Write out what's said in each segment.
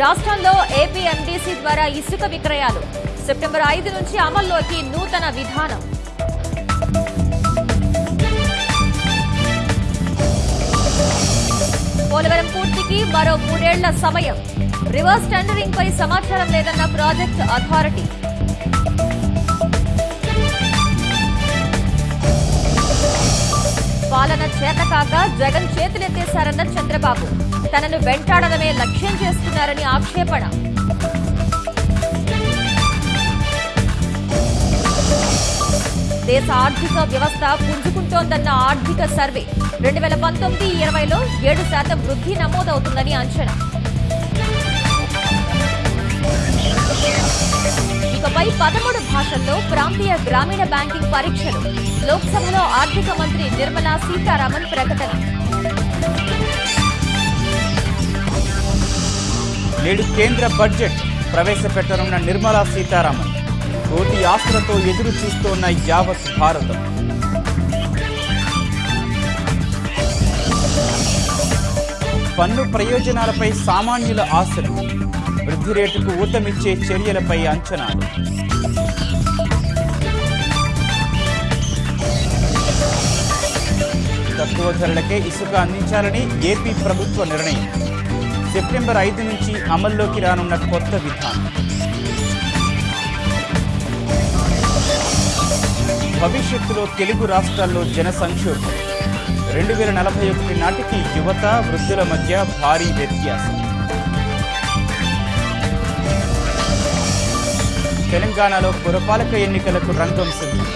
రాష్ట్రంలో ఏపీఎండీసీ ద్వారా ఇసుక విక్రయాలు. సెప్టెంబర్ ఐదు నుంచి అమల్లోకి నూతన విధానం. పోలవరం పూర్తికి మరో మూడేళ్ళ సమయం. రివర్స్ టెండరింగ్ పై సమాచారం లేదన్న ప్రాజెక్ట్ అథారిటీ. పాలన చేతకాక జగన్ చేతులెత్తేశారన్న చంద్రబాబు. తనను వెంటాడడమే లక్ష్యం చేస్తున్నారని ఆక్షేపణ. దేశ ఆర్థిక వ్యవస్థ పుంజుకుంటోందన్న ఆర్థిక సర్వే. రెండు వేల పంతొమ్మిది ఇరవైలో ఏడు శాతం వృద్ధి నమోదవుతుందని అంచనా. ఇకపై పదమూడు భాషల్లో ప్రాంతీయ గ్రామీణ బ్యాంకింగ్ పరీక్షలు. లోక్సభలో ఆర్థిక మంత్రి నిర్మలా సీతారామన్ ప్రకటన. నేడు కేంద్ర బడ్జెట్ ప్రవేశపెట్టనున్న నిర్మలా సీతారామన్. కోటి ఆస్తులతో ఎదురు చూస్తోన్న యావత్ భారతం. పన్ను ప్రయోజనాలపై సామాన్యుల ఆశలు. వృద్ధి రేటుకు ఊతమిచ్చే చర్యలపై అంచనాలు. తక్కువ ధరలకే ఇసుక అందించాలని ఏపీ ప్రభుత్వ నిర్ణయం. సెప్టెంబర్ ఐదు నుంచి అమల్లోకి రానున్న కొత్త విధానం. భవిష్యత్తులో తెలుగు రాష్ట్రాల్లో జన సంక్షోభం రెండు వేల నలభై ఒకటి నాటికి యువత వృద్ధుల మధ్య భారీ వ్యత్యాసం. తెలంగాణలో పురపాలక ఎన్నికలకు రంగం సిద్ధం.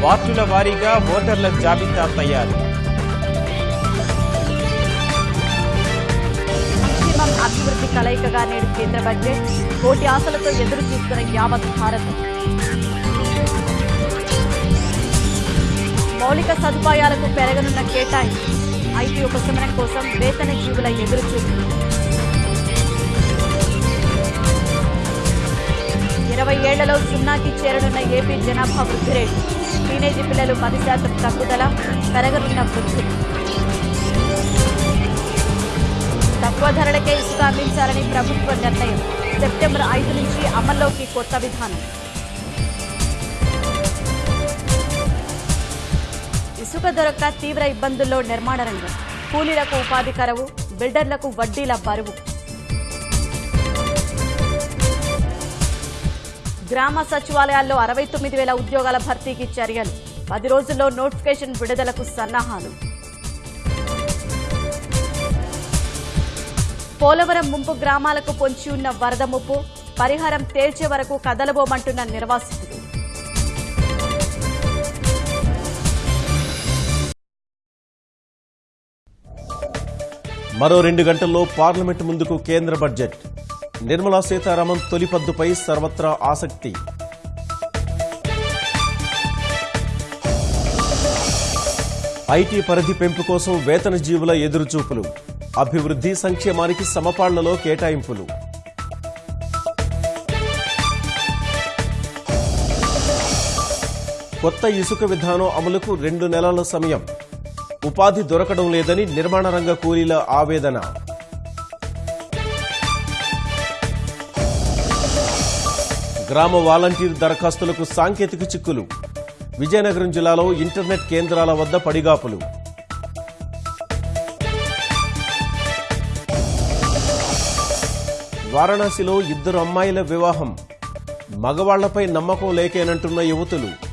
వార్డుల వారీగా ఓటర్ల జాబితా తయారు. సంక్షేమం అభివృద్ధి కలయికగా నేడు కేంద్ర బడ్జెట్. కోటి ఆశలతో ఎదురు చూస్తున్న యావత్ భారత్. మౌలిక సదుపాయాలకు పెరగనున్న కేటాయింపు. ఐటీ ఉపశమనం కోసం వేతన జీవుల ఎదురుచూపు ఇరవై ఏళ్ళలో సున్నాకి చేరనున్న ఏపీ జనాభా వృద్ధి రేటు. టీనేజీ పిల్లలు పది శాతం తగ్గుదల పెరగనున్న వృద్ధి. తక్కువ ధరలకే ఇసుక అందించాలని ప్రభుత్వ నిర్ణయం సెప్టెంబర్ ఐదు నుంచి అమల్లోకి కొత్త విధానం. ఇసుక దొరక్క తీవ్ర ఇబ్బందుల్లో నిర్మాణ రంగం. కూలీలకు ఉపాధి కరవు బిల్డర్లకు వడ్డీల బరువు. గ్రామ సచివాలయాల్లో అరవై తొమ్మిది వేల ఉద్యోగాల భర్తీకి చర్యలు. పది రోజుల్లో నోటిఫికేషన్ విడుదలకు సన్నాహాలు. పోలవరం ముంపు గ్రామాలకు పొంచి ఉన్న వరద ముప్పు పరిహారం తేల్చే వరకు కదలబోమంటున్న నిర్వాసితులు. మరో రెండు గంటల్లో పార్లమెంట్ ముందుకు కేంద్ర బడ్జెట్. నిర్మలా సీతారామన్ తొలి పద్దుపై సర్వత్రా ఆసక్తి. ఐటీ పరిధి పెంపు కోసం వేతన జీవుల ఎదురుచూపులు. అభివృద్ధి సంక్షేమానికి సమపాళ్ళలో కేటాయింపులు. కొత్త ఇసుక విధానం అమలుకు రెండు నెలల సమయం. ఉపాధి దొరకడం లేదని నిర్మాణ రంగ కూలీల ఆవేదన. గ్రామ వాలంటీర్ దరఖాస్తులకు సాంకేతిక చిక్కులు. విజయనగరం జిల్లాలో ఇంటర్నెట్ కేంద్రాల వద్ద పడిగాపులు. వారణాసిలో ఇద్దరు అమ్మాయిల వివాహం. మగవాళ్ళపై నమ్మకం లేకేనంటున్న యువతులు.